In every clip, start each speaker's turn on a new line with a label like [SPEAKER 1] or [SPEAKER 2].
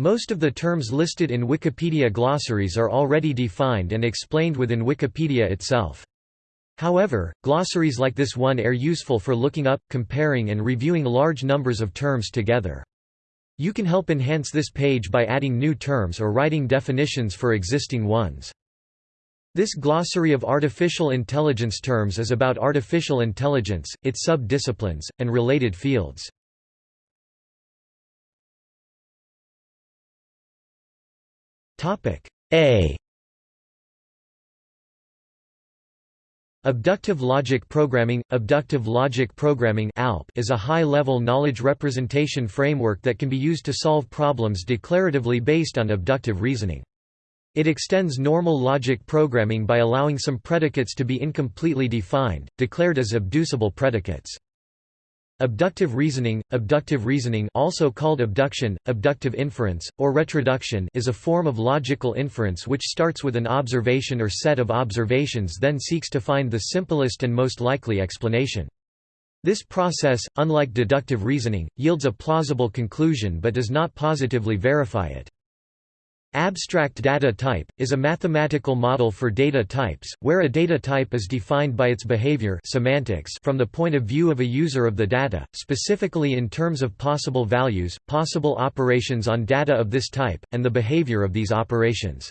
[SPEAKER 1] Most of the terms listed in Wikipedia glossaries are already defined and explained within Wikipedia itself. However, glossaries like this one are useful for looking up, comparing and reviewing large numbers of terms together. You can help enhance this page by adding new terms or writing definitions for existing ones. This glossary of artificial intelligence terms is about artificial intelligence, its sub-disciplines, and related fields. A Abductive logic programming – Abductive logic programming is a high-level knowledge representation framework that can be used to solve problems declaratively based on abductive reasoning. It extends normal logic programming by allowing some predicates to be incompletely defined, declared as abducible predicates. Abductive reasoning Abductive reasoning also called abduction, abductive inference, or retroduction is a form of logical inference which starts with an observation or set of observations then seeks to find the simplest and most likely explanation. This process, unlike deductive reasoning, yields a plausible conclusion but does not positively verify it. Abstract data type, is a mathematical model for data types, where a data type is defined by its behavior semantics from the point of view of a user of the data, specifically in terms of possible values, possible operations on data of this type, and the behavior of these operations.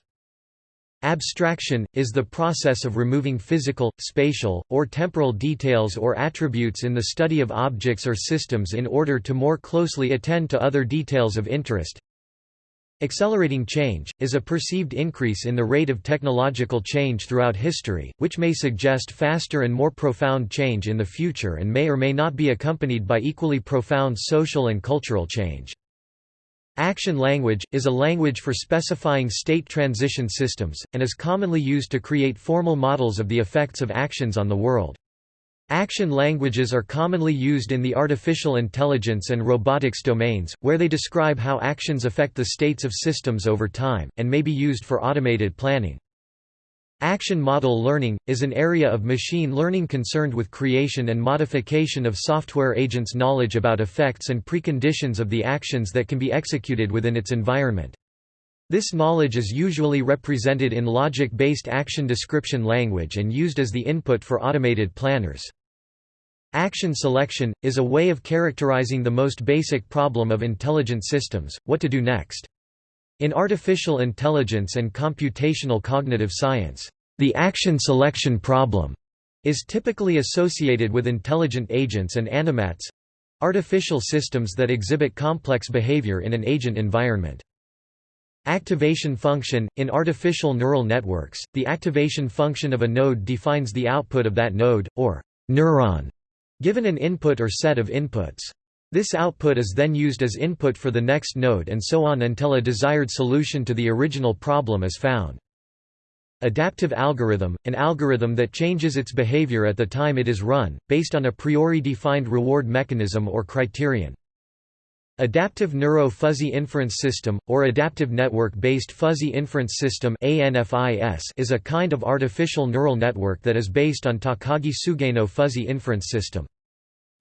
[SPEAKER 1] Abstraction, is the process of removing physical, spatial, or temporal details or attributes in the study of objects or systems in order to more closely attend to other details of interest, Accelerating change, is a perceived increase in the rate of technological change throughout history, which may suggest faster and more profound change in the future and may or may not be accompanied by equally profound social and cultural change. Action language, is a language for specifying state transition systems, and is commonly used to create formal models of the effects of actions on the world. Action languages are commonly used in the artificial intelligence and robotics domains, where they describe how actions affect the states of systems over time, and may be used for automated planning. Action model learning, is an area of machine learning concerned with creation and modification of software agents' knowledge about effects and preconditions of the actions that can be executed within its environment. This knowledge is usually represented in logic-based action description language and used as the input for automated planners. Action selection, is a way of characterizing the most basic problem of intelligent systems, what to do next. In artificial intelligence and computational cognitive science, the action selection problem is typically associated with intelligent agents and animats—artificial systems that exhibit complex behavior in an agent environment. Activation function – In artificial neural networks, the activation function of a node defines the output of that node, or neuron, given an input or set of inputs. This output is then used as input for the next node and so on until a desired solution to the original problem is found. Adaptive algorithm – An algorithm that changes its behavior at the time it is run, based on a priori defined reward mechanism or criterion. Adaptive Neuro-Fuzzy Inference System, or Adaptive Network-Based Fuzzy Inference System is a kind of artificial neural network that is based on Takagi Sugeno Fuzzy Inference System.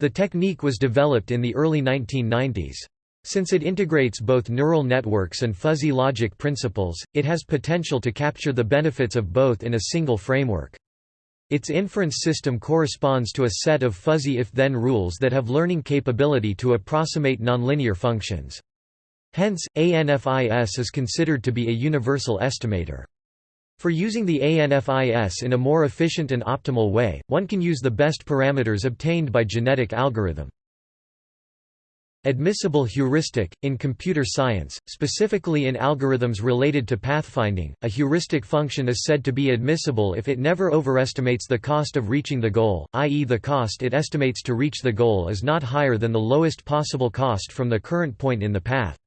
[SPEAKER 1] The technique was developed in the early 1990s. Since it integrates both neural networks and fuzzy logic principles, it has potential to capture the benefits of both in a single framework. Its inference system corresponds to a set of fuzzy if-then rules that have learning capability to approximate nonlinear functions. Hence, ANFIS is considered to be a universal estimator. For using the ANFIS in a more efficient and optimal way, one can use the best parameters obtained by genetic algorithm. Admissible heuristic In computer science, specifically in algorithms related to pathfinding, a heuristic function is said to be admissible if it never overestimates the cost of reaching the goal, i.e. the cost it estimates to reach the goal is not higher than the lowest possible cost from the current point in the path.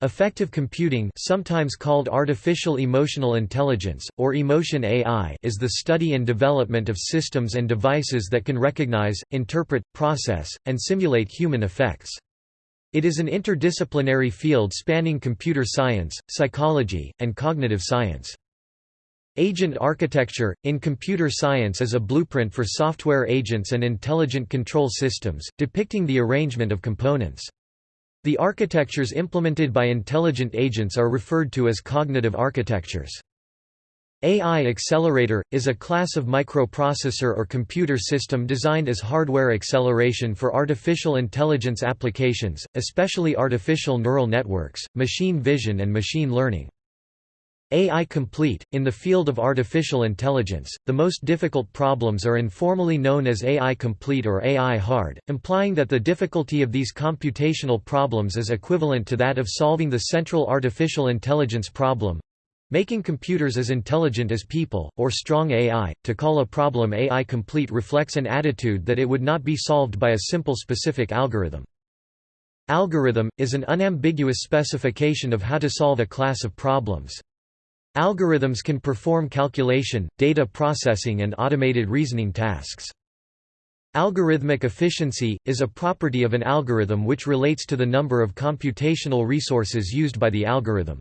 [SPEAKER 1] Affective computing sometimes called artificial emotional intelligence, or emotion AI is the study and development of systems and devices that can recognize, interpret, process, and simulate human affects. It is an interdisciplinary field spanning computer science, psychology, and cognitive science. Agent architecture, in computer science is a blueprint for software agents and intelligent control systems, depicting the arrangement of components. The architectures implemented by intelligent agents are referred to as cognitive architectures. AI accelerator, is a class of microprocessor or computer system designed as hardware acceleration for artificial intelligence applications, especially artificial neural networks, machine vision and machine learning. AI complete – In the field of artificial intelligence, the most difficult problems are informally known as AI complete or AI hard, implying that the difficulty of these computational problems is equivalent to that of solving the central artificial intelligence problem, Making computers as intelligent as people, or strong AI, to call a problem AI complete reflects an attitude that it would not be solved by a simple specific algorithm. Algorithm, is an unambiguous specification of how to solve a class of problems. Algorithms can perform calculation, data processing and automated reasoning tasks. Algorithmic efficiency, is a property of an algorithm which relates to the number of computational resources used by the algorithm.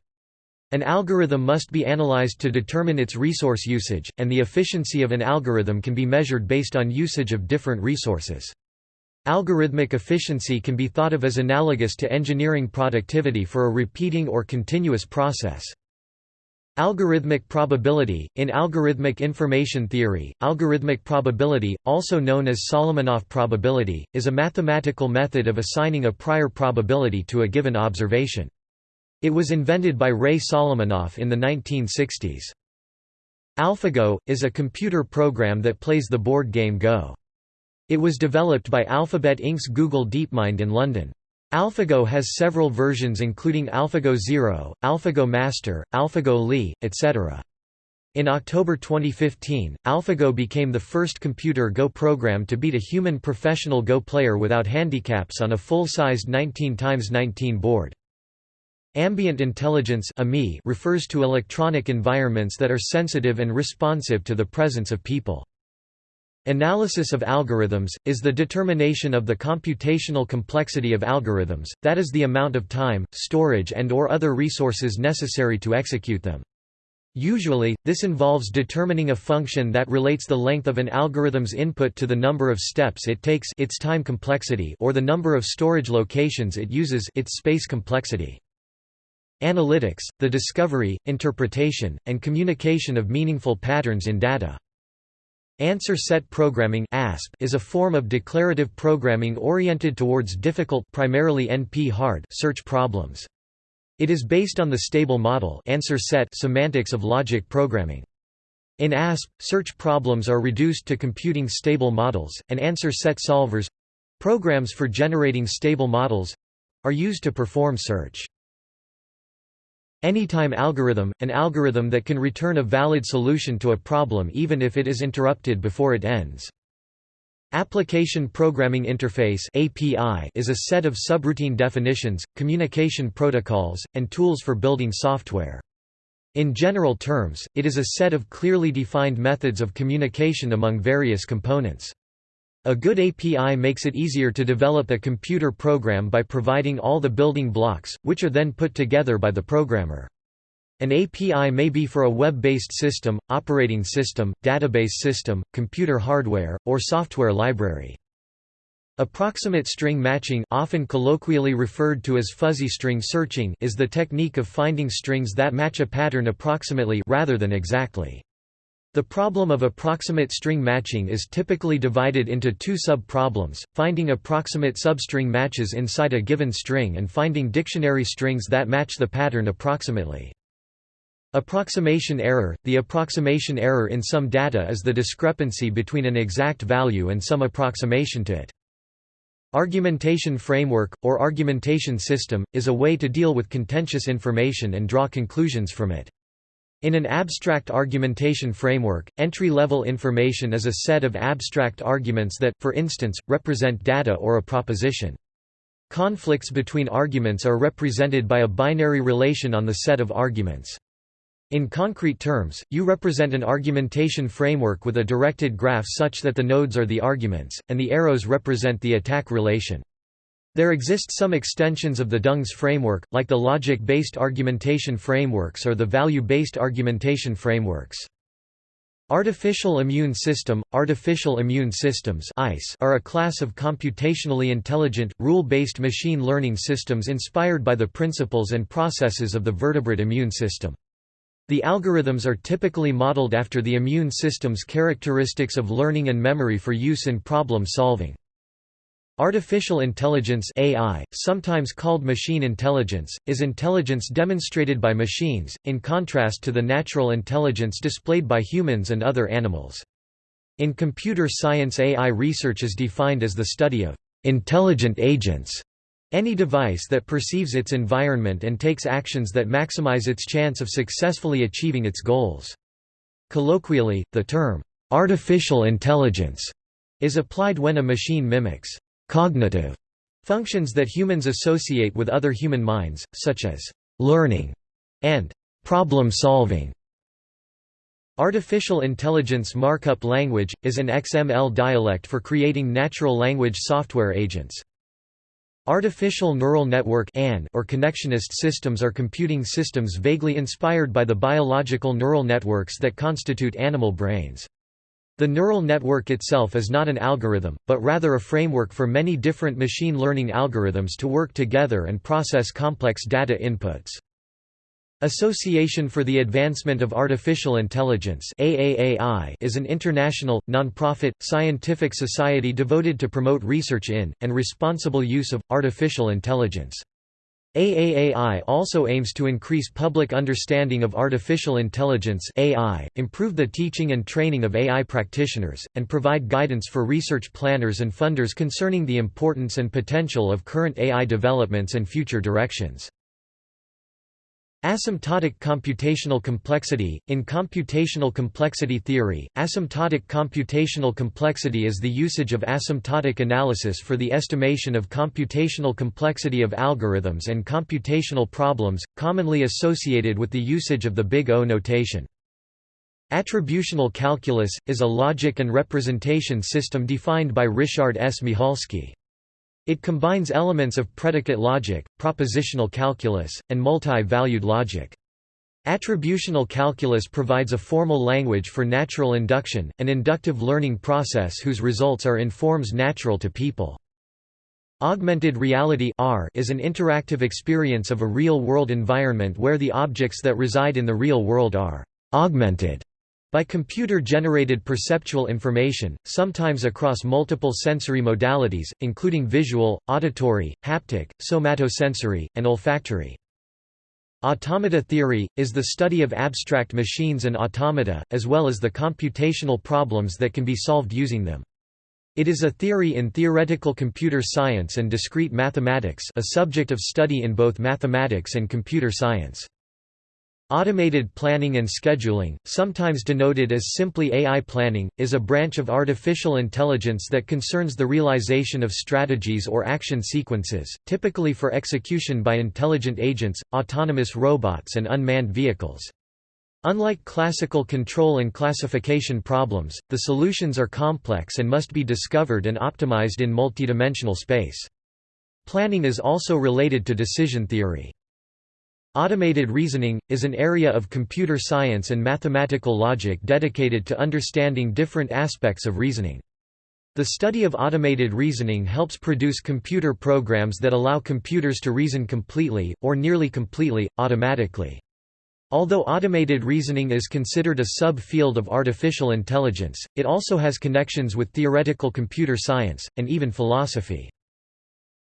[SPEAKER 1] An algorithm must be analyzed to determine its resource usage, and the efficiency of an algorithm can be measured based on usage of different resources. Algorithmic efficiency can be thought of as analogous to engineering productivity for a repeating or continuous process. Algorithmic probability In algorithmic information theory, algorithmic probability, also known as Solomonoff probability, is a mathematical method of assigning a prior probability to a given observation. It was invented by Ray Solomonoff in the 1960s. AlphaGo, is a computer program that plays the board game Go. It was developed by Alphabet Inc.'s Google DeepMind in London. AlphaGo has several versions including AlphaGo Zero, AlphaGo Master, AlphaGo Lee, etc. In October 2015, AlphaGo became the first computer Go program to beat a human professional Go player without handicaps on a full-sized 19x19 board. Ambient intelligence refers to electronic environments that are sensitive and responsive to the presence of people. Analysis of algorithms, is the determination of the computational complexity of algorithms, that is the amount of time, storage and or other resources necessary to execute them. Usually, this involves determining a function that relates the length of an algorithm's input to the number of steps it takes its time complexity or the number of storage locations it uses its space complexity. Analytics, the discovery, interpretation, and communication of meaningful patterns in data. Answer set programming (ASP) is a form of declarative programming oriented towards difficult primarily NP-hard search problems. It is based on the stable model answer set semantics of logic programming. In ASP, search problems are reduced to computing stable models, and answer set solvers—programs for generating stable models—are used to perform search. Anytime algorithm, an algorithm that can return a valid solution to a problem even if it is interrupted before it ends. Application Programming Interface (API) is a set of subroutine definitions, communication protocols, and tools for building software. In general terms, it is a set of clearly defined methods of communication among various components. A good API makes it easier to develop a computer program by providing all the building blocks, which are then put together by the programmer. An API may be for a web-based system, operating system, database system, computer hardware, or software library. Approximate string matching often colloquially referred to as fuzzy string searching is the technique of finding strings that match a pattern approximately rather than exactly. The problem of approximate string matching is typically divided into two sub-problems, finding approximate substring matches inside a given string and finding dictionary strings that match the pattern approximately. Approximation error – The approximation error in some data is the discrepancy between an exact value and some approximation to it. Argumentation framework, or argumentation system, is a way to deal with contentious information and draw conclusions from it. In an abstract argumentation framework, entry-level information is a set of abstract arguments that, for instance, represent data or a proposition. Conflicts between arguments are represented by a binary relation on the set of arguments. In concrete terms, you represent an argumentation framework with a directed graph such that the nodes are the arguments, and the arrows represent the attack relation. There exist some extensions of the Dungs framework, like the logic-based argumentation frameworks or the value-based argumentation frameworks. Artificial immune system – Artificial immune systems are a class of computationally intelligent, rule-based machine learning systems inspired by the principles and processes of the vertebrate immune system. The algorithms are typically modeled after the immune system's characteristics of learning and memory for use in problem solving. Artificial intelligence AI, sometimes called machine intelligence, is intelligence demonstrated by machines, in contrast to the natural intelligence displayed by humans and other animals. In computer science AI research is defined as the study of intelligent agents, any device that perceives its environment and takes actions that maximize its chance of successfully achieving its goals. Colloquially, the term artificial intelligence is applied when a machine mimics cognitive functions that humans associate with other human minds, such as learning and problem solving. Artificial Intelligence Markup Language, is an XML dialect for creating natural language software agents. Artificial Neural Network or connectionist systems are computing systems vaguely inspired by the biological neural networks that constitute animal brains. The neural network itself is not an algorithm, but rather a framework for many different machine learning algorithms to work together and process complex data inputs. Association for the Advancement of Artificial Intelligence is an international, non-profit, scientific society devoted to promote research in, and responsible use of, artificial intelligence. AAAI also aims to increase public understanding of artificial intelligence AI, improve the teaching and training of AI practitioners, and provide guidance for research planners and funders concerning the importance and potential of current AI developments and future directions. Asymptotic computational complexity – In computational complexity theory, asymptotic computational complexity is the usage of asymptotic analysis for the estimation of computational complexity of algorithms and computational problems, commonly associated with the usage of the Big O notation. Attributional calculus – is a logic and representation system defined by Richard S. Michalski. It combines elements of predicate logic, propositional calculus, and multi-valued logic. Attributional calculus provides a formal language for natural induction, an inductive learning process whose results are in forms natural to people. Augmented reality is an interactive experience of a real-world environment where the objects that reside in the real world are «augmented» By computer-generated perceptual information, sometimes across multiple sensory modalities, including visual, auditory, haptic, somatosensory, and olfactory. Automata theory, is the study of abstract machines and automata, as well as the computational problems that can be solved using them. It is a theory in theoretical computer science and discrete mathematics a subject of study in both mathematics and computer science. Automated planning and scheduling, sometimes denoted as simply AI planning, is a branch of artificial intelligence that concerns the realization of strategies or action sequences, typically for execution by intelligent agents, autonomous robots and unmanned vehicles. Unlike classical control and classification problems, the solutions are complex and must be discovered and optimized in multidimensional space. Planning is also related to decision theory. Automated reasoning, is an area of computer science and mathematical logic dedicated to understanding different aspects of reasoning. The study of automated reasoning helps produce computer programs that allow computers to reason completely, or nearly completely, automatically. Although automated reasoning is considered a sub-field of artificial intelligence, it also has connections with theoretical computer science, and even philosophy.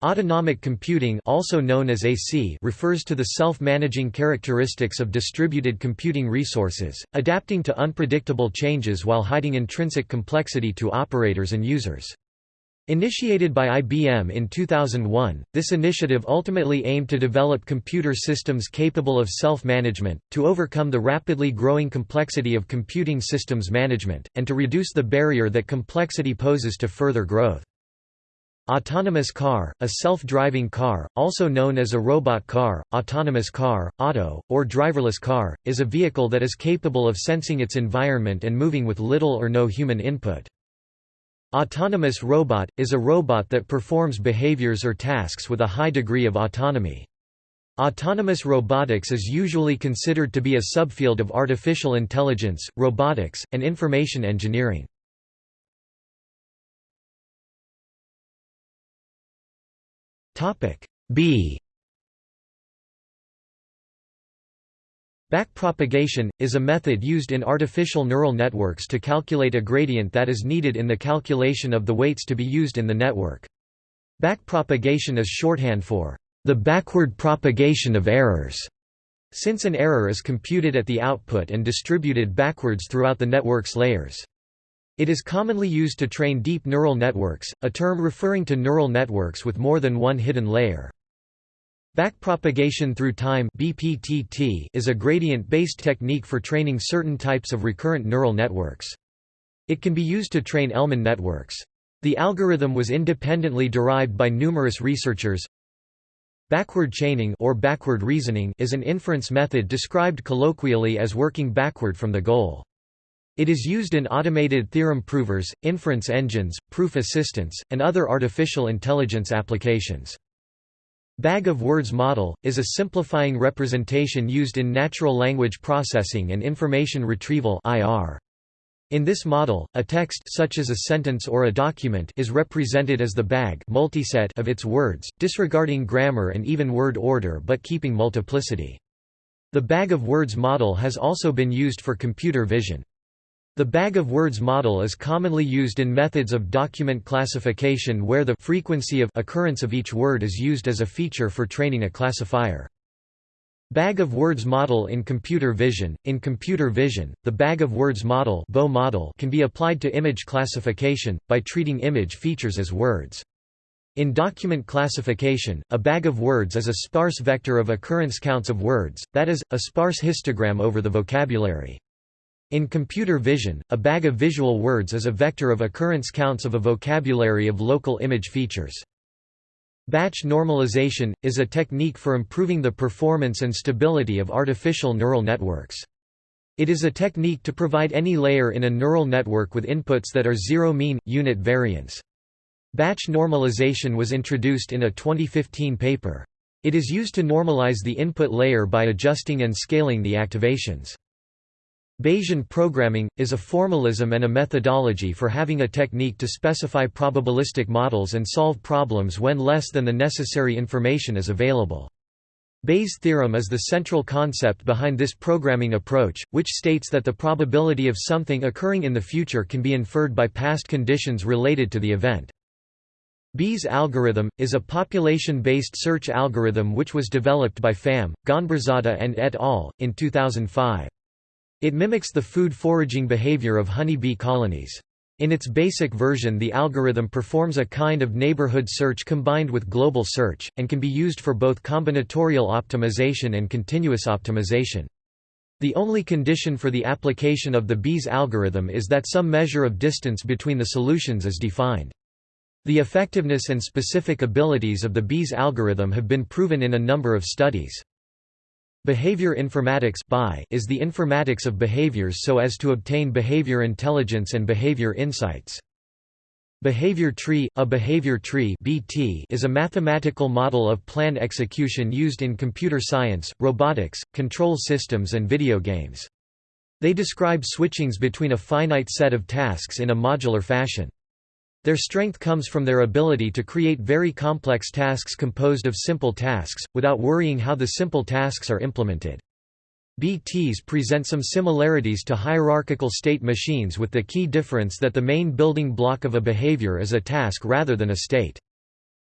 [SPEAKER 1] Autonomic computing also known as AC refers to the self-managing characteristics of distributed computing resources, adapting to unpredictable changes while hiding intrinsic complexity to operators and users. Initiated by IBM in 2001, this initiative ultimately aimed to develop computer systems capable of self-management, to overcome the rapidly growing complexity of computing systems management, and to reduce the barrier that complexity poses to further growth. Autonomous car, a self-driving car, also known as a robot car, autonomous car, auto, or driverless car, is a vehicle that is capable of sensing its environment and moving with little or no human input. Autonomous robot, is a robot that performs behaviors or tasks with a high degree of autonomy. Autonomous robotics is usually considered to be a subfield of artificial intelligence, robotics, and information engineering. B Backpropagation, is a method used in artificial neural networks to calculate a gradient that is needed in the calculation of the weights to be used in the network. Backpropagation is shorthand for the backward propagation of errors, since an error is computed at the output and distributed backwards throughout the network's layers. It is commonly used to train deep neural networks, a term referring to neural networks with more than one hidden layer. Backpropagation through time BPTT is a gradient-based technique for training certain types of recurrent neural networks. It can be used to train Elman networks. The algorithm was independently derived by numerous researchers, Backward chaining or backward reasoning is an inference method described colloquially as working backward from the goal. It is used in automated theorem provers, inference engines, proof assistants, and other artificial intelligence applications. Bag of words model, is a simplifying representation used in natural language processing and information retrieval. In this model, a text such as a sentence or a document is represented as the bag multiset of its words, disregarding grammar and even word order but keeping multiplicity. The bag of words model has also been used for computer vision. The bag of words model is commonly used in methods of document classification where the frequency of occurrence of each word is used as a feature for training a classifier. Bag of words model in computer vision In computer vision, the bag of words model, model can be applied to image classification, by treating image features as words. In document classification, a bag of words is a sparse vector of occurrence counts of words, that is, a sparse histogram over the vocabulary. In computer vision, a bag of visual words is a vector of occurrence counts of a vocabulary of local image features. Batch normalization, is a technique for improving the performance and stability of artificial neural networks. It is a technique to provide any layer in a neural network with inputs that are zero mean, unit variance. Batch normalization was introduced in a 2015 paper. It is used to normalize the input layer by adjusting and scaling the activations. Bayesian programming, is a formalism and a methodology for having a technique to specify probabilistic models and solve problems when less than the necessary information is available. Bayes' theorem is the central concept behind this programming approach, which states that the probability of something occurring in the future can be inferred by past conditions related to the event. Bees algorithm, is a population-based search algorithm which was developed by Pham, Ghanbarzadeh and et al. in 2005. It mimics the food foraging behavior of honeybee colonies. In its basic version the algorithm performs a kind of neighborhood search combined with global search, and can be used for both combinatorial optimization and continuous optimization. The only condition for the application of the Bees algorithm is that some measure of distance between the solutions is defined. The effectiveness and specific abilities of the Bees algorithm have been proven in a number of studies. Behavior informatics is the informatics of behaviors so as to obtain behavior intelligence and behavior insights. Behavior tree – A behavior tree BT is a mathematical model of plan execution used in computer science, robotics, control systems and video games. They describe switchings between a finite set of tasks in a modular fashion. Their strength comes from their ability to create very complex tasks composed of simple tasks, without worrying how the simple tasks are implemented. BTs present some similarities to hierarchical state machines with the key difference that the main building block of a behavior is a task rather than a state.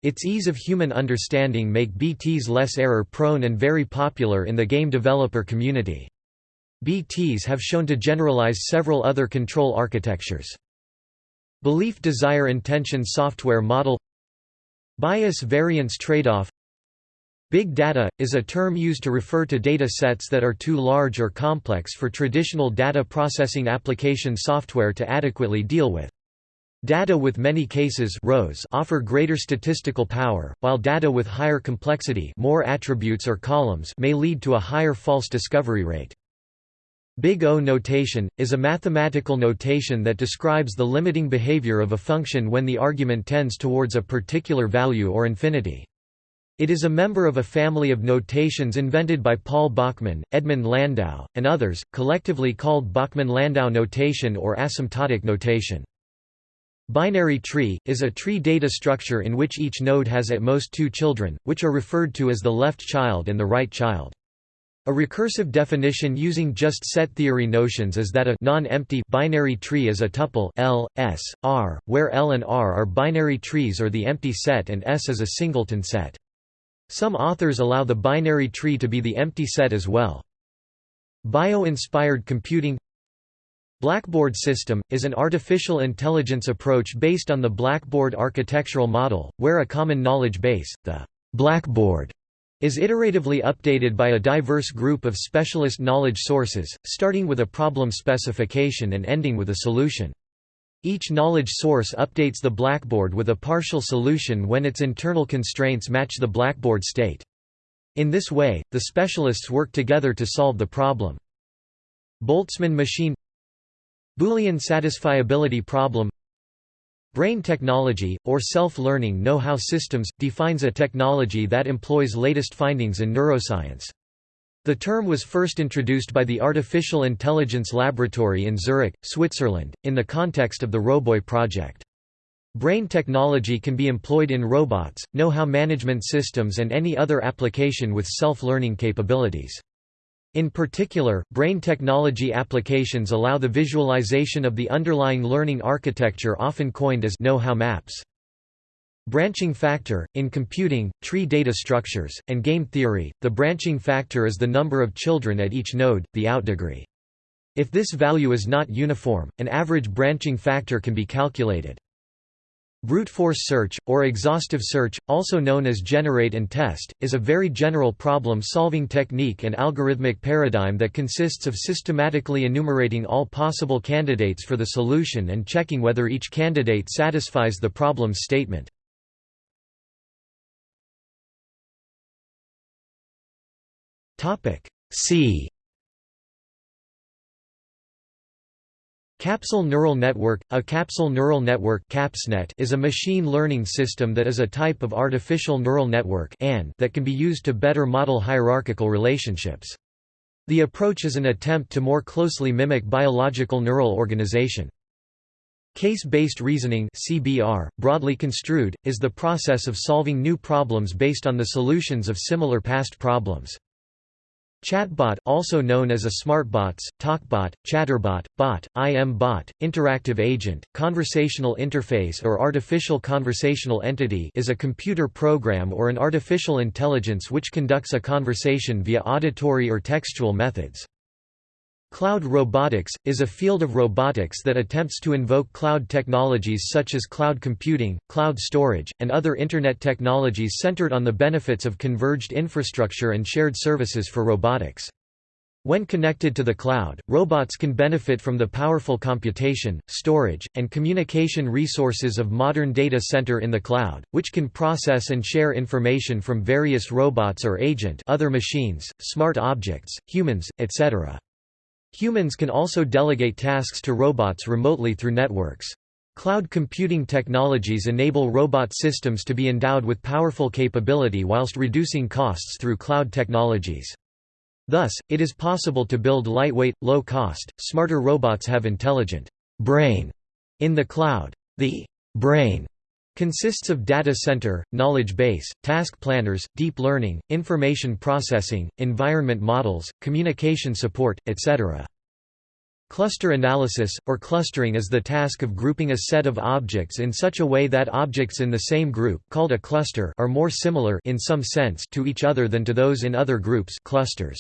[SPEAKER 1] Its ease of human understanding make BTs less error-prone and very popular in the game developer community. BTs have shown to generalize several other control architectures. Belief Desire Intention Software Model Bias Variance Trade-off Big data, is a term used to refer to data sets that are too large or complex for traditional data processing application software to adequately deal with. Data with many cases rows offer greater statistical power, while data with higher complexity more attributes or columns may lead to a higher false discovery rate. Big O notation, is a mathematical notation that describes the limiting behavior of a function when the argument tends towards a particular value or infinity. It is a member of a family of notations invented by Paul Bachmann, Edmund Landau, and others, collectively called Bachmann-Landau notation or asymptotic notation. Binary tree, is a tree data structure in which each node has at most two children, which are referred to as the left child and the right child. A recursive definition using just set theory notions is that a non-empty binary tree is a tuple L, S, R, where L and R are binary trees or the empty set and S is a singleton set. Some authors allow the binary tree to be the empty set as well. Bio-inspired computing Blackboard system, is an artificial intelligence approach based on the Blackboard architectural model, where a common knowledge base, the Blackboard, is iteratively updated by a diverse group of specialist knowledge sources, starting with a problem specification and ending with a solution. Each knowledge source updates the Blackboard with a partial solution when its internal constraints match the Blackboard state. In this way, the specialists work together to solve the problem. Boltzmann machine Boolean satisfiability problem Brain technology, or self-learning know-how systems, defines a technology that employs latest findings in neuroscience. The term was first introduced by the Artificial Intelligence Laboratory in Zurich, Switzerland, in the context of the Roboy project. Brain technology can be employed in robots, know-how management systems and any other application with self-learning capabilities. In particular, brain technology applications allow the visualization of the underlying learning architecture often coined as know-how maps. Branching factor – In computing, tree data structures, and game theory, the branching factor is the number of children at each node, the out degree. If this value is not uniform, an average branching factor can be calculated. Brute force search, or exhaustive search, also known as generate and test, is a very general problem-solving technique and algorithmic paradigm that consists of systematically enumerating all possible candidates for the solution and checking whether each candidate satisfies the problem's statement. C Capsule Neural Network – A capsule neural network is a machine learning system that is a type of artificial neural network that can be used to better model hierarchical relationships. The approach is an attempt to more closely mimic biological neural organization. Case-based reasoning CBR, broadly construed, is the process of solving new problems based on the solutions of similar past problems. Chatbot also known as a smartbots, talkbot, chatterbot, bot, IM bot, interactive agent, conversational interface or artificial conversational entity is a computer program or an artificial intelligence which conducts a conversation via auditory or textual methods. Cloud robotics, is a field of robotics that attempts to invoke cloud technologies such as cloud computing, cloud storage, and other Internet technologies centered on the benefits of converged infrastructure and shared services for robotics. When connected to the cloud, robots can benefit from the powerful computation, storage, and communication resources of modern data center in the cloud, which can process and share information from various robots or agent other machines, smart objects, humans, etc. Humans can also delegate tasks to robots remotely through networks. Cloud computing technologies enable robot systems to be endowed with powerful capability whilst reducing costs through cloud technologies. Thus, it is possible to build lightweight, low-cost, smarter robots have intelligent brain in the cloud. The brain consists of data center, knowledge base, task planners, deep learning, information processing, environment models, communication support, etc. Cluster analysis, or clustering is the task of grouping a set of objects in such a way that objects in the same group called a cluster are more similar in some sense to each other than to those in other groups clusters.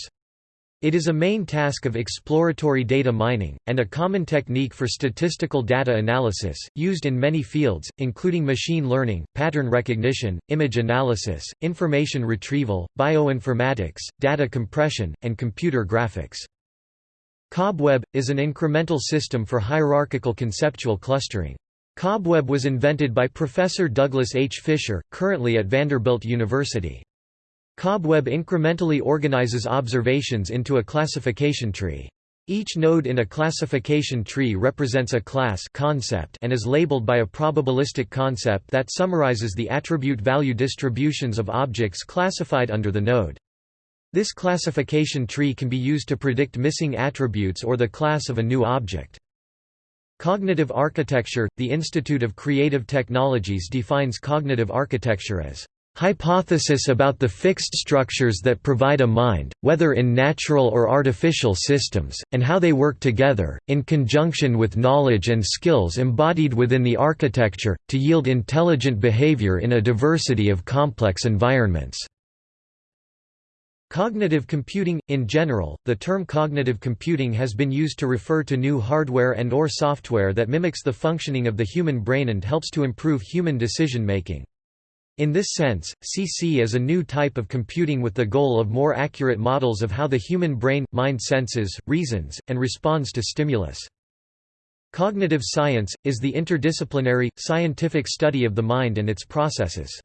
[SPEAKER 1] It is a main task of exploratory data mining, and a common technique for statistical data analysis, used in many fields, including machine learning, pattern recognition, image analysis, information retrieval, bioinformatics, data compression, and computer graphics. Cobweb, is an incremental system for hierarchical conceptual clustering. Cobweb was invented by Professor Douglas H. Fisher, currently at Vanderbilt University. Cobweb incrementally organizes observations into a classification tree. Each node in a classification tree represents a class concept and is labeled by a probabilistic concept that summarizes the attribute value distributions of objects classified under the node. This classification tree can be used to predict missing attributes or the class of a new object. Cognitive architecture – The Institute of Creative Technologies defines cognitive architecture as hypothesis about the fixed structures that provide a mind, whether in natural or artificial systems, and how they work together, in conjunction with knowledge and skills embodied within the architecture, to yield intelligent behavior in a diversity of complex environments. Cognitive computing – In general, the term cognitive computing has been used to refer to new hardware and or software that mimics the functioning of the human brain and helps to improve human decision-making. In this sense, CC is a new type of computing with the goal of more accurate models of how the human brain, mind senses, reasons, and responds to stimulus. Cognitive science, is the interdisciplinary, scientific study of the mind and its processes.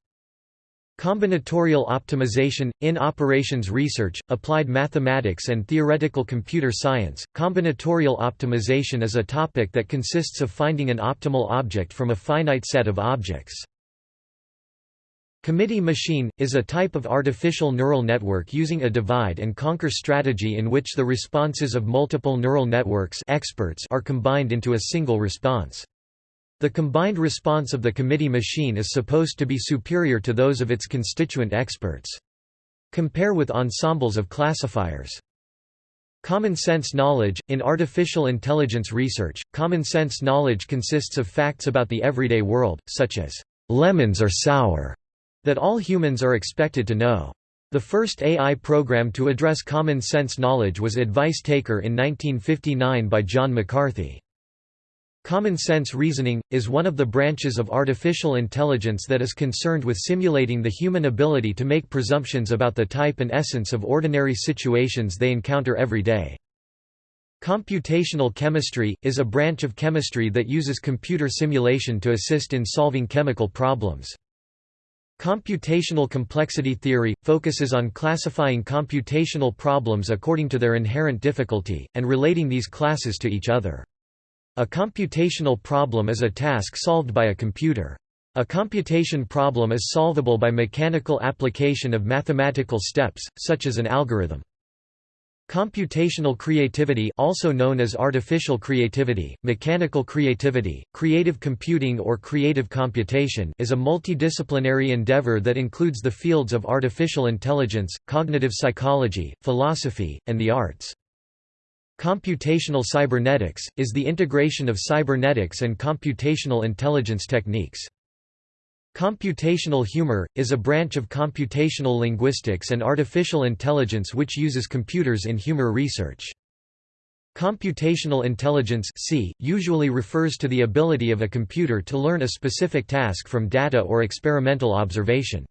[SPEAKER 1] Combinatorial optimization, in operations research, applied mathematics and theoretical computer science, combinatorial optimization is a topic that consists of finding an optimal object from a finite set of objects. Committee machine, is a type of artificial neural network using a divide-and-conquer strategy in which the responses of multiple neural networks experts are combined into a single response. The combined response of the committee machine is supposed to be superior to those of its constituent experts. Compare with ensembles of classifiers. Common sense knowledge In artificial intelligence research, common sense knowledge consists of facts about the everyday world, such as, lemons are sour, that all humans are expected to know. The first AI program to address common sense knowledge was Advice Taker in 1959 by John McCarthy. Common sense reasoning, is one of the branches of artificial intelligence that is concerned with simulating the human ability to make presumptions about the type and essence of ordinary situations they encounter every day. Computational chemistry, is a branch of chemistry that uses computer simulation to assist in solving chemical problems. Computational complexity theory, focuses on classifying computational problems according to their inherent difficulty, and relating these classes to each other. A computational problem is a task solved by a computer. A computation problem is solvable by mechanical application of mathematical steps, such as an algorithm. Computational creativity also known as artificial creativity, mechanical creativity, creative computing or creative computation is a multidisciplinary endeavor that includes the fields of artificial intelligence, cognitive psychology, philosophy, and the arts. Computational cybernetics, is the integration of cybernetics and computational intelligence techniques. Computational humor, is a branch of computational linguistics and artificial intelligence which uses computers in humor research. Computational intelligence C, usually refers to the ability of a computer to learn a specific task from data or experimental observation.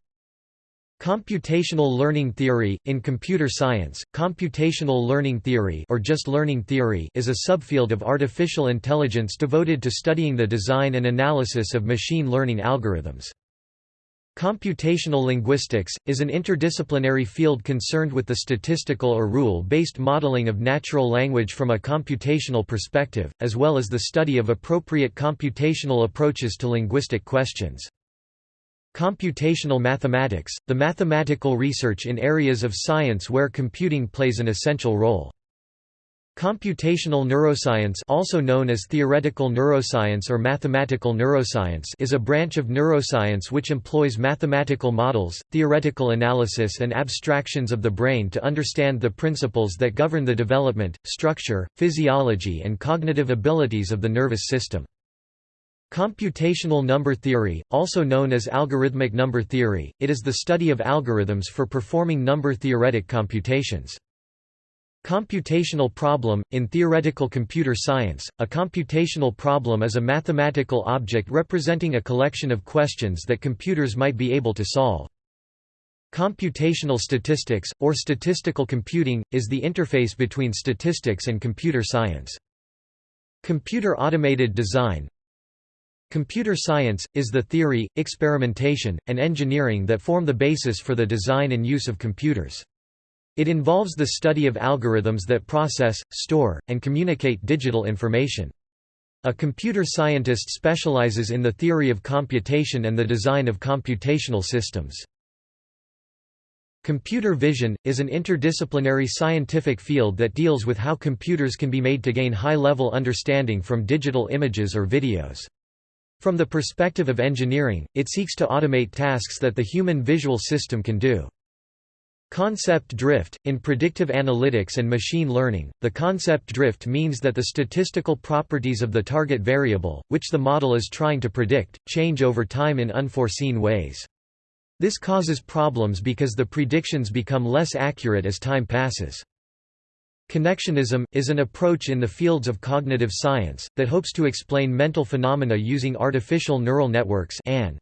[SPEAKER 1] Computational learning theory in computer science, computational learning theory or just learning theory is a subfield of artificial intelligence devoted to studying the design and analysis of machine learning algorithms. Computational linguistics is an interdisciplinary field concerned with the statistical or rule-based modeling of natural language from a computational perspective, as well as the study of appropriate computational approaches to linguistic questions. Computational mathematics, the mathematical research in areas of science where computing plays an essential role. Computational neuroscience also known as theoretical neuroscience or mathematical neuroscience is a branch of neuroscience which employs mathematical models, theoretical analysis and abstractions of the brain to understand the principles that govern the development, structure, physiology and cognitive abilities of the nervous system. Computational number theory, also known as algorithmic number theory, it is the study of algorithms for performing number-theoretic computations. Computational problem – In theoretical computer science, a computational problem is a mathematical object representing a collection of questions that computers might be able to solve. Computational statistics, or statistical computing, is the interface between statistics and computer science. Computer automated design Computer science, is the theory, experimentation, and engineering that form the basis for the design and use of computers. It involves the study of algorithms that process, store, and communicate digital information. A computer scientist specializes in the theory of computation and the design of computational systems. Computer vision, is an interdisciplinary scientific field that deals with how computers can be made to gain high-level understanding from digital images or videos. From the perspective of engineering, it seeks to automate tasks that the human visual system can do. Concept drift – In predictive analytics and machine learning, the concept drift means that the statistical properties of the target variable, which the model is trying to predict, change over time in unforeseen ways. This causes problems because the predictions become less accurate as time passes. Connectionism, is an approach in the fields of cognitive science, that hopes to explain mental phenomena using artificial neural networks and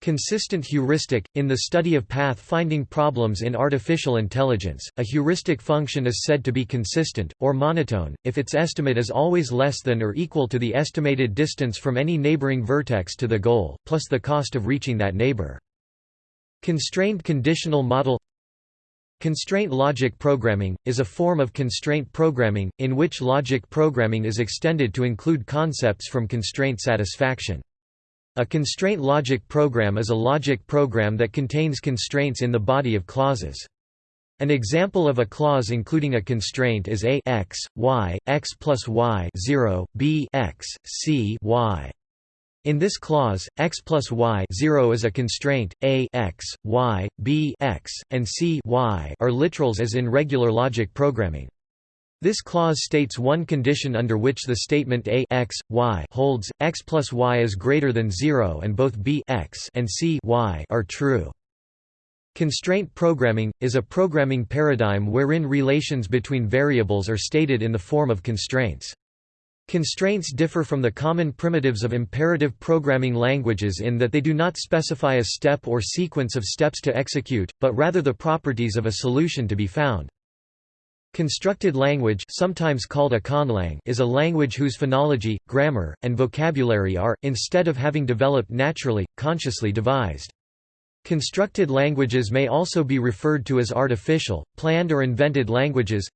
[SPEAKER 1] Consistent heuristic – In the study of path-finding problems in artificial intelligence, a heuristic function is said to be consistent, or monotone, if its estimate is always less than or equal to the estimated distance from any neighboring vertex to the goal, plus the cost of reaching that neighbor. Constrained conditional model Constraint logic programming, is a form of constraint programming, in which logic programming is extended to include concepts from constraint satisfaction. A constraint logic program is a logic program that contains constraints in the body of clauses. An example of a clause including a constraint is a x, y, x plus y 0, b x, c y. In this clause, x plus y 0 is a constraint, a x, y, b x, and c y are literals as in regular logic programming. This clause states one condition under which the statement a x, y holds, x plus y is greater than 0 and both b x and c y are true. Constraint programming, is a programming paradigm wherein relations between variables are stated in the form of constraints. Constraints differ from the common primitives of imperative programming languages in that they do not specify a step or sequence of steps to execute, but rather the properties of a solution to be found. Constructed language sometimes called a conlang is a language whose phonology, grammar, and vocabulary are, instead of having developed naturally, consciously devised. Constructed languages may also be referred to as artificial, planned or invented languages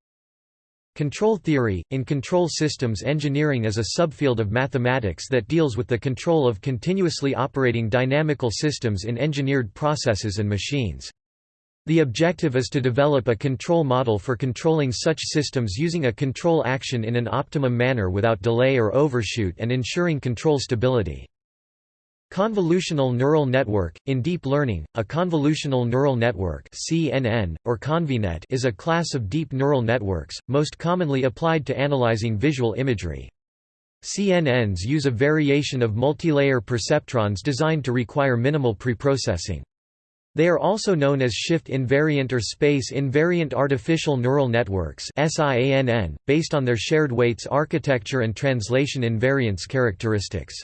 [SPEAKER 1] Control theory – In control systems engineering is a subfield of mathematics that deals with the control of continuously operating dynamical systems in engineered processes and machines. The objective is to develop a control model for controlling such systems using a control action in an optimum manner without delay or overshoot and ensuring control stability. Convolutional neural network – In deep learning, a convolutional neural network CNN, or ConvNet is a class of deep neural networks, most commonly applied to analyzing visual imagery. CNNs use a variation of multilayer perceptrons designed to require minimal preprocessing. They are also known as shift-invariant or space-invariant artificial neural networks based on their shared weights architecture and translation invariance characteristics.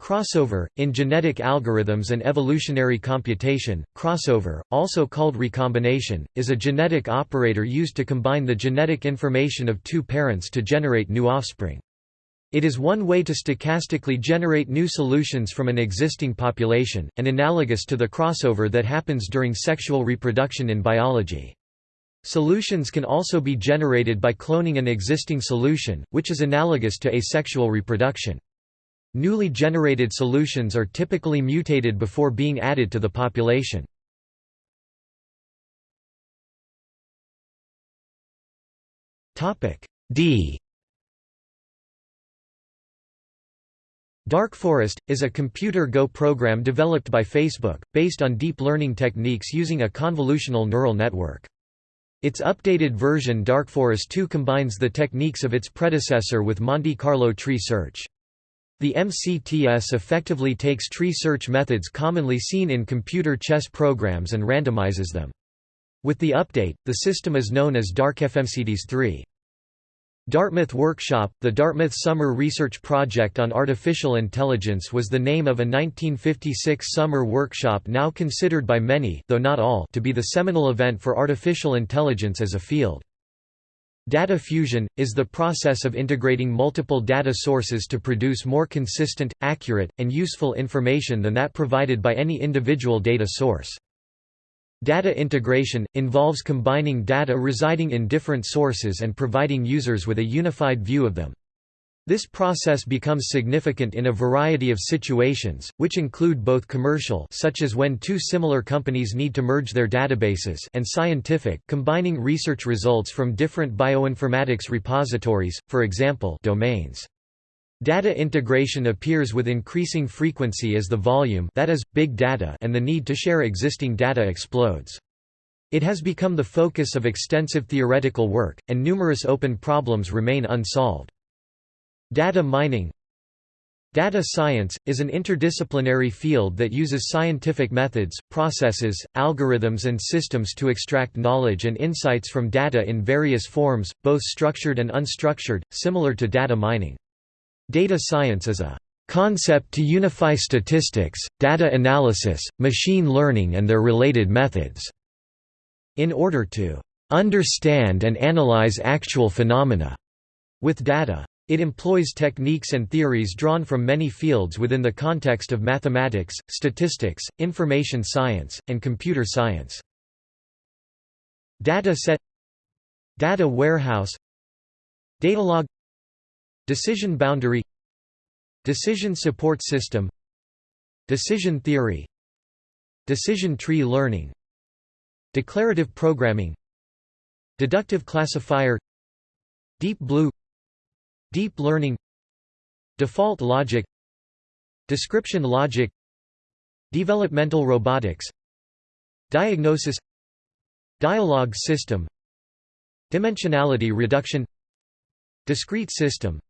[SPEAKER 1] Crossover, in genetic algorithms and evolutionary computation, crossover, also called recombination, is a genetic operator used to combine the genetic information of two parents to generate new offspring. It is one way to stochastically generate new solutions from an existing population, and analogous to the crossover that happens during sexual reproduction in biology. Solutions can also be generated by cloning an existing solution, which is analogous to asexual reproduction. Newly generated solutions are typically mutated before being added to the population. D Dark Forest, is a computer Go program developed by Facebook, based on deep learning techniques using a convolutional neural network. Its updated version Dark Forest 2 combines the techniques of its predecessor with Monte Carlo tree search. The MCTS effectively takes tree search methods commonly seen in computer chess programs and randomizes them. With the update, the system is known as DarkFMCTS 3. Dartmouth Workshop – The Dartmouth Summer Research Project on Artificial Intelligence was the name of a 1956 summer workshop now considered by many though not all to be the seminal event for artificial intelligence as a field. Data fusion – is the process of integrating multiple data sources to produce more consistent, accurate, and useful information than that provided by any individual data source. Data integration, involves combining data residing in different sources and providing users with a unified view of them. This process becomes significant in a variety of situations, which include both commercial such as when two similar companies need to merge their databases and scientific combining research results from different bioinformatics repositories, for example domains. Data integration appears with increasing frequency as the volume that is, big data and the need to share existing data explodes. It has become the focus of extensive theoretical work, and numerous open problems remain unsolved. Data mining Data science, is an interdisciplinary field that uses scientific methods, processes, algorithms and systems to extract knowledge and insights from data in various forms, both structured and unstructured, similar to data mining. Data science is a concept to unify statistics, data analysis, machine learning and their related methods, in order to understand and analyze actual phenomena with data. It employs techniques and theories drawn from many fields within the context of mathematics, statistics, information science, and computer science. Data set Data warehouse Datalog Decision boundary Decision support system Decision theory Decision tree learning Declarative programming Deductive classifier Deep Blue Deep learning Default logic Description logic Developmental robotics Diagnosis Dialogue system Dimensionality reduction Discrete system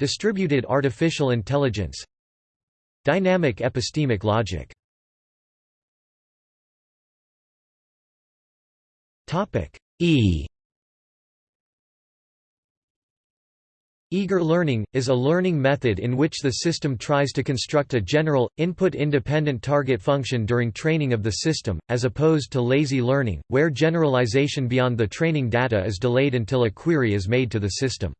[SPEAKER 1] Distributed artificial intelligence Dynamic epistemic logic. E Eager learning, is a learning method in which the system tries to construct a general, input-independent target function during training of the system, as opposed to lazy learning, where generalization beyond the training data is delayed until a query is made to the system.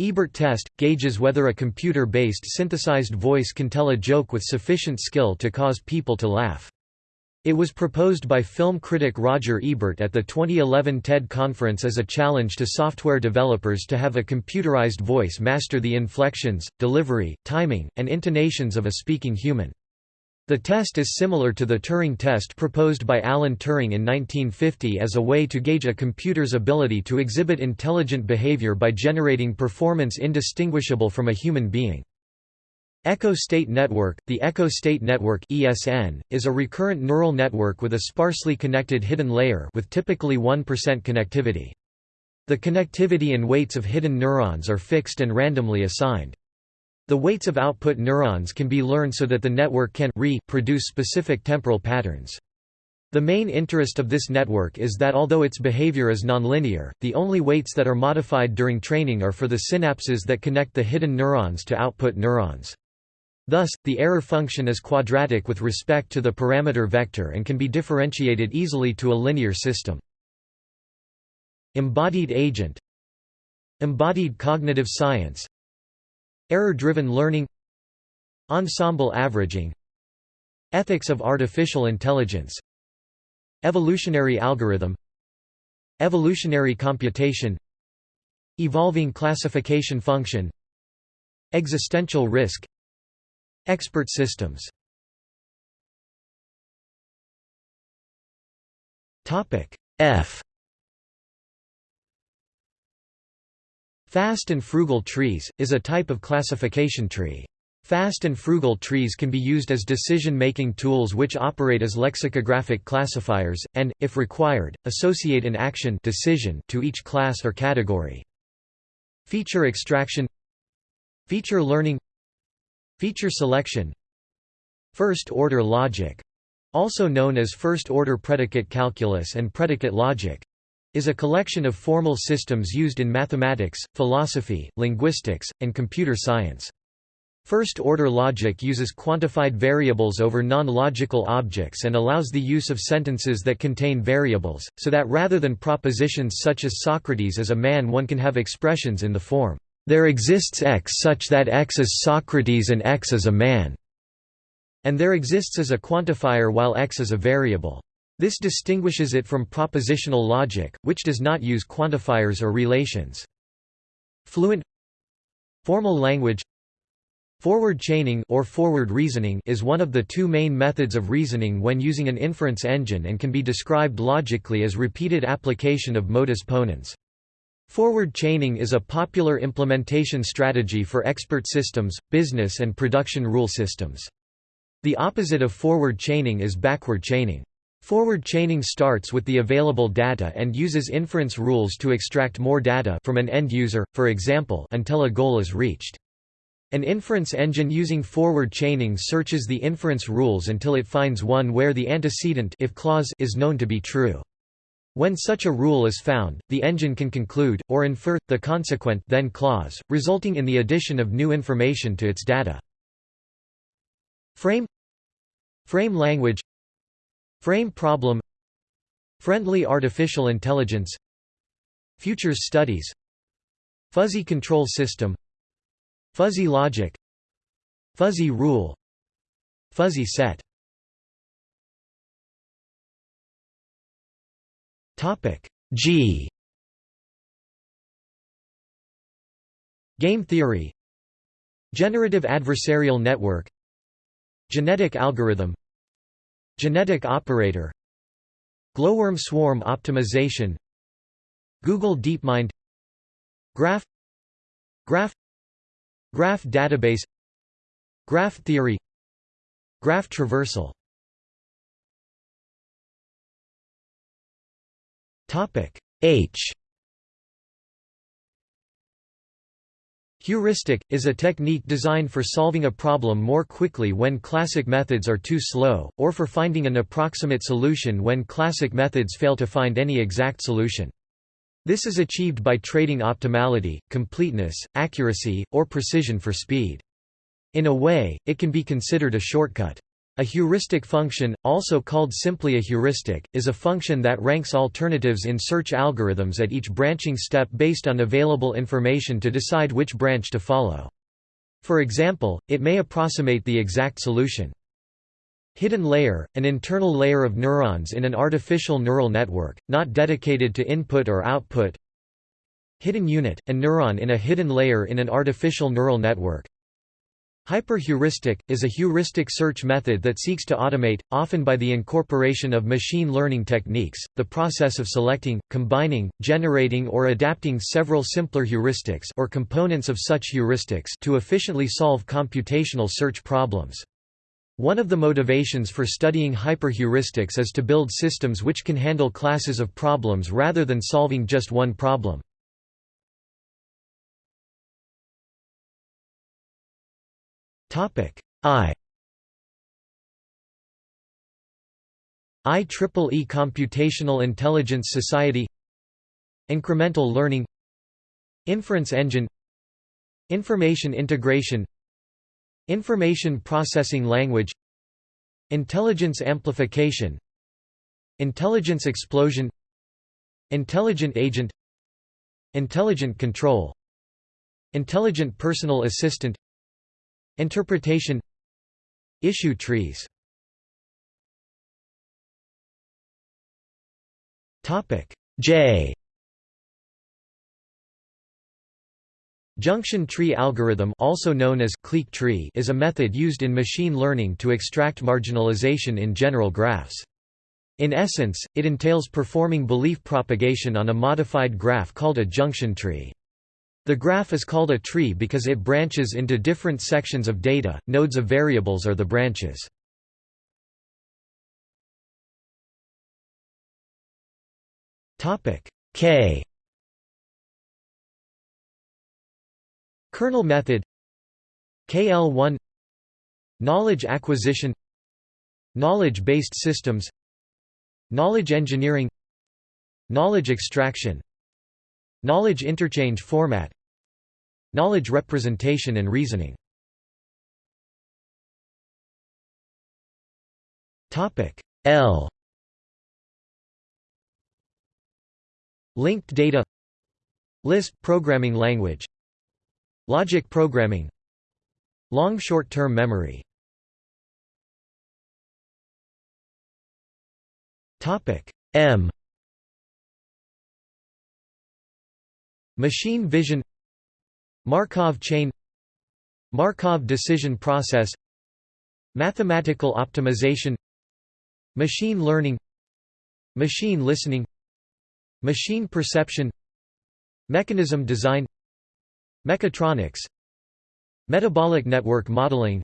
[SPEAKER 1] Ebert test, gauges whether a computer-based synthesized voice can tell a joke with sufficient skill to cause people to laugh. It was proposed by film critic Roger Ebert at the 2011 TED conference as a challenge to software developers to have a computerized voice master the inflections, delivery, timing, and intonations of a speaking human. The test is similar to the Turing test proposed by Alan Turing in 1950 as a way to gauge a computer's ability to exhibit intelligent behavior by generating performance indistinguishable from a human being. Echo State Network The Echo State Network ESN, is a recurrent neural network with a sparsely connected hidden layer with typically 1% connectivity. The connectivity and weights of hidden neurons are fixed and randomly assigned. The weights of output neurons can be learned so that the network can re-produce specific temporal patterns. The main interest of this network is that although its behavior is nonlinear, the only weights that are modified during training are for the synapses that connect the hidden neurons to output neurons. Thus, the error function is quadratic with respect to the parameter vector and can be differentiated easily to a linear system. Embodied agent Embodied cognitive science Error-driven learning Ensemble averaging Ethics of artificial intelligence Evolutionary algorithm Evolutionary computation Evolving classification function Existential risk Expert systems F Fast and frugal trees, is a type of classification tree. Fast and frugal trees can be used as decision-making tools which operate as lexicographic classifiers, and, if required, associate an action decision to each class or category. Feature extraction Feature learning Feature selection. First-order logic. Also known as first-order predicate calculus and predicate logic. Is a collection of formal systems used in mathematics, philosophy, linguistics, and computer science. First-order logic uses quantified variables over non-logical objects and allows the use of sentences that contain variables, so that rather than propositions such as Socrates is a man one can have expressions in the form, there exists X such that X is Socrates and X is a man, and there exists as a quantifier while X is a variable. This distinguishes it from propositional logic, which does not use quantifiers or relations. Fluent Formal language Forward chaining or forward reasoning is one of the two main methods of reasoning when using an inference engine and can be described logically as repeated application of modus ponens. Forward chaining is a popular implementation strategy for expert systems, business and production rule systems. The opposite of forward chaining is backward chaining. Forward chaining starts with the available data and uses inference rules to extract more data from an end user, for example until a goal is reached. An inference engine using forward chaining searches the inference rules until it finds one where the antecedent if clause is known to be true. When such a rule is found, the engine can conclude, or infer, the consequent then clause, resulting in the addition of new information to its data. Frame Frame language Frame problem Friendly artificial intelligence Futures studies Fuzzy control system Fuzzy logic Fuzzy rule Fuzzy set Topic G. Game theory. Generative adversarial network. Genetic algorithm. Genetic operator. Glowworm swarm optimization. Google DeepMind. Graph. Graph. Graph database. Graph theory. Graph traversal H Heuristic, is a technique designed for solving a problem more quickly when classic methods are too slow, or for finding an approximate solution when classic methods fail to find any exact solution. This is achieved by trading optimality, completeness, accuracy, or precision for speed. In a way, it can be considered a shortcut. A heuristic function, also called simply a heuristic, is a function that ranks alternatives in search algorithms at each branching step based on available information to decide which branch to follow. For example, it may approximate the exact solution. Hidden layer, an internal layer of neurons in an artificial neural network, not dedicated to input or output. Hidden unit, a neuron in a hidden layer in an artificial neural network. Hyperheuristic, is a heuristic search method that seeks to automate, often by the incorporation of machine learning techniques, the process of selecting, combining, generating or adapting several simpler heuristics or components of such heuristics to efficiently solve computational search problems. One of the motivations for studying hyperheuristics is to build systems which can handle classes of problems rather than solving just one problem. I. IEEE Computational Intelligence Society. Incremental learning. Inference engine. Information integration. Information processing language. Intelligence amplification. Intelligence explosion. Intelligent agent. Intelligent control. Intelligent personal assistant Interpretation Issue trees J Junction tree algorithm also known as clique tree is a method used in machine learning to extract marginalization in general graphs. In essence, it entails performing belief propagation on a modified graph called a junction tree. The graph is called a tree because it branches into different sections of data, nodes of variables are the branches. K. Kernel method KL1 Knowledge acquisition Knowledge-based systems. Knowledge engineering Knowledge extraction Knowledge interchange format. Knowledge representation and reasoning. L. Linked data. Lisp programming language. Logic programming. Long short-term memory. M Machine vision Markov chain Markov decision process Mathematical optimization Machine learning Machine listening Machine perception Mechanism design Mechatronics Metabolic network modeling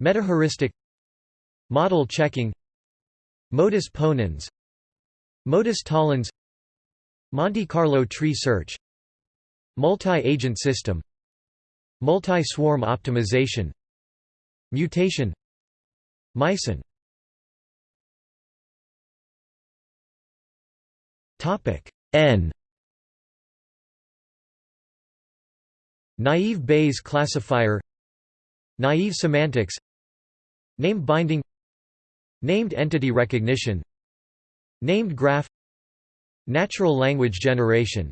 [SPEAKER 1] Metaheuristic Model checking Modus ponens Modus tollens Monte Carlo tree search Multi-agent system Multi-swarm optimization Mutation Mycin N. Naive Bayes classifier Naive semantics Name binding Named entity recognition Named graph Natural language generation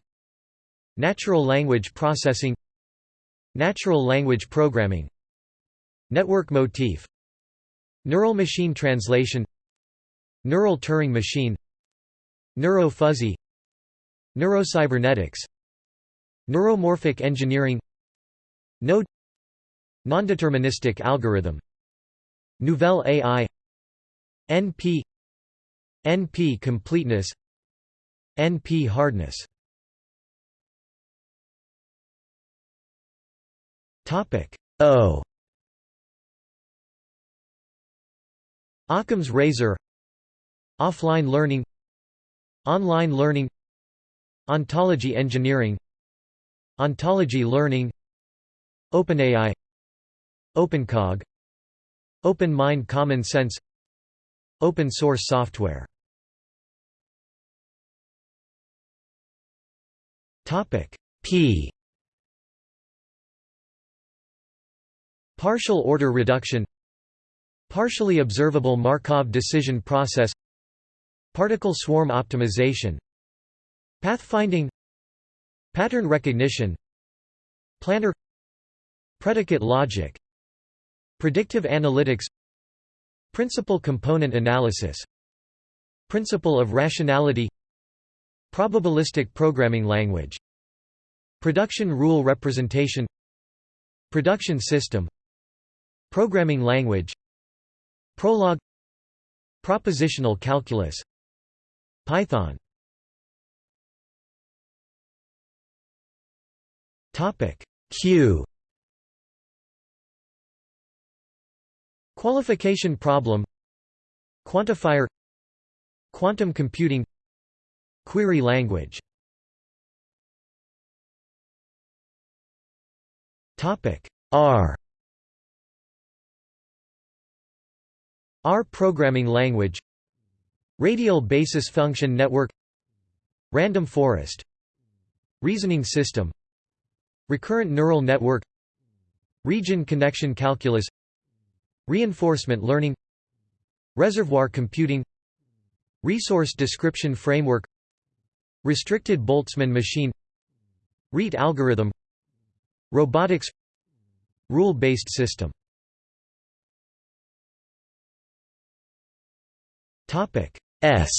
[SPEAKER 1] Natural language processing Natural language programming Network motif Neural machine translation Neural Turing machine Neurofuzzy Neurocybernetics Neuromorphic engineering Node Nondeterministic algorithm Nouvelle AI NP NP completeness NP hardness Topic O. Occam's razor. Offline learning. Online learning. Ontology engineering. Ontology learning. OpenAI. OpenCog. Open Mind Common Sense. Open source software. Topic P Partial order reduction Partially observable Markov decision process Particle swarm optimization Pathfinding Pattern recognition Planner Predicate logic Predictive analytics Principal component analysis Principle of rationality Probabilistic programming language Production rule representation Production system Programming language Prolog Propositional calculus Python. Topic Q. Qualification problem Quantifier Quantum computing Query language. Topic R R programming language Radial basis function network Random forest Reasoning system Recurrent neural network Region connection calculus Reinforcement learning Reservoir computing Resource description framework Restricted Boltzmann machine Rete algorithm Robotics Rule-based system S.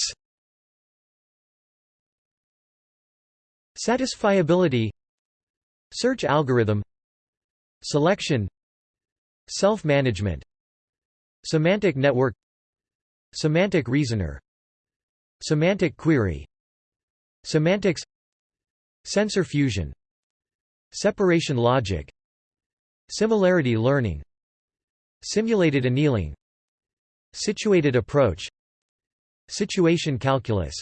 [SPEAKER 1] Satisfiability Search algorithm Selection Self-management Semantic network Semantic reasoner Semantic query Semantics Sensor fusion Separation logic Similarity learning Simulated annealing Situated approach Situation calculus.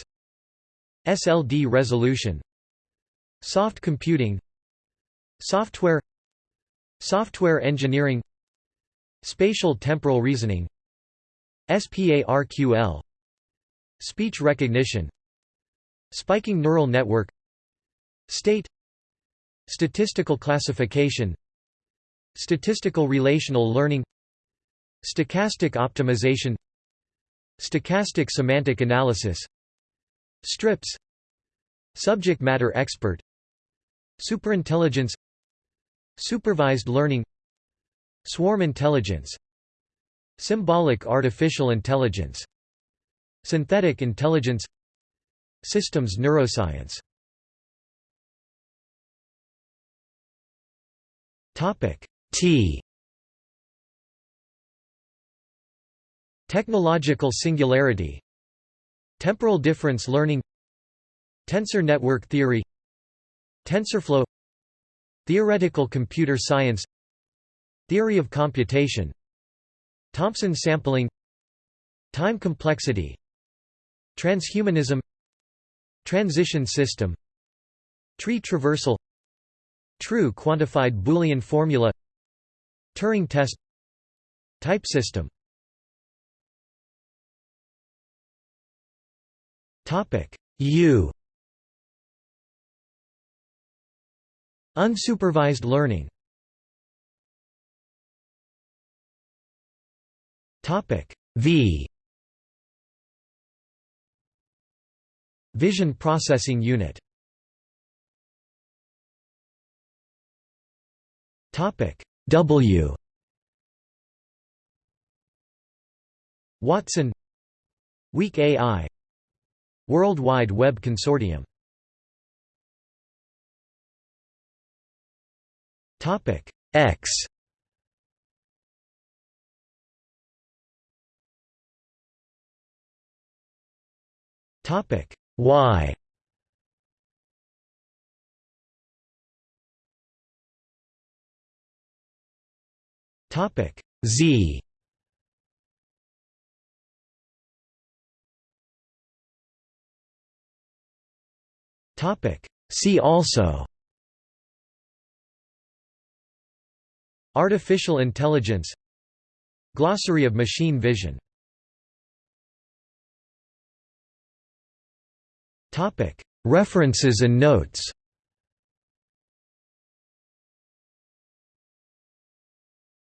[SPEAKER 1] SLD resolution. Soft computing. Software. Software engineering. Spatial temporal reasoning. SPARQL Speech recognition. Spiking neural network. State. Statistical classification. Statistical relational learning. Stochastic optimization Stochastic semantic analysis Strips Subject matter expert Superintelligence Supervised learning Swarm intelligence Symbolic artificial intelligence Synthetic intelligence Systems neuroscience. Topic T Technological singularity Temporal difference learning Tensor network theory TensorFlow Theoretical computer science Theory of computation Thompson sampling Time complexity Transhumanism Transition system Tree traversal True quantified Boolean formula Turing test Type system U. Unsupervised learning. Topic. V. Vision Processing Unit. Topic. W. Watson. Weak AI World Wide Web Consortium. X. Topic Y. Topic Z Topic. See also. Artificial intelligence. Glossary of machine vision. References and notes